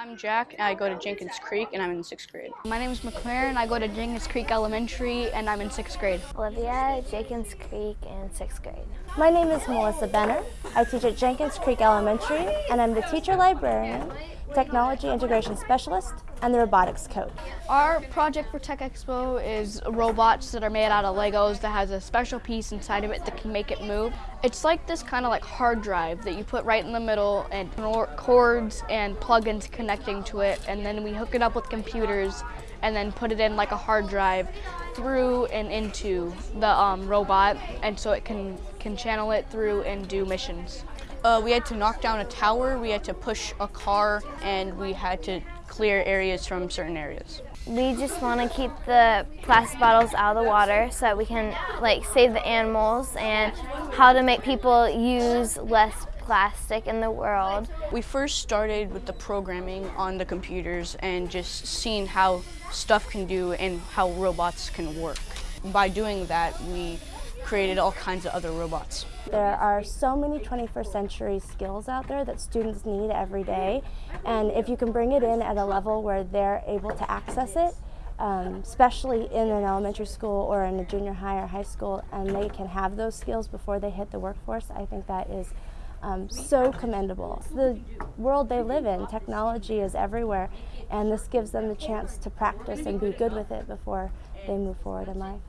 I'm Jack, and I go to Jenkins Creek, and I'm in sixth grade. My name is McLaren. I go to Jenkins Creek Elementary, and I'm in sixth grade. Olivia, Jenkins Creek, in sixth grade. My name is Melissa Benner. I teach at Jenkins Creek Elementary, and I'm the teacher librarian, technology integration specialist, and the robotics coach. Our project for Tech Expo is robots that are made out of Legos that has a special piece inside of it that can make it move. It's like this kind of like hard drive that you put right in the middle and cords and plugins connecting to it and then we hook it up with computers and then put it in like a hard drive through and into the um, robot and so it can, can channel it through and do missions. Uh, we had to knock down a tower, we had to push a car, and we had to clear areas from certain areas. We just want to keep the plastic bottles out of the water so that we can like save the animals and how to make people use less plastic in the world. We first started with the programming on the computers and just seeing how stuff can do and how robots can work. By doing that, we created all kinds of other robots. There are so many 21st century skills out there that students need every day and if you can bring it in at a level where they're able to access it, um, especially in an elementary school or in a junior high or high school and they can have those skills before they hit the workforce, I think that is um, so commendable. The world they live in, technology is everywhere and this gives them the chance to practice and be good with it before they move forward in life.